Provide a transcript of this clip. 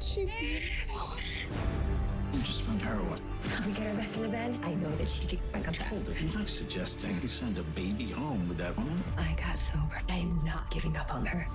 She You just found heroin. we get her back in the bed. I know that she can get back on track. Hold it. I'm not suggesting you send a baby home with that woman. I got sober. I am not giving up on her.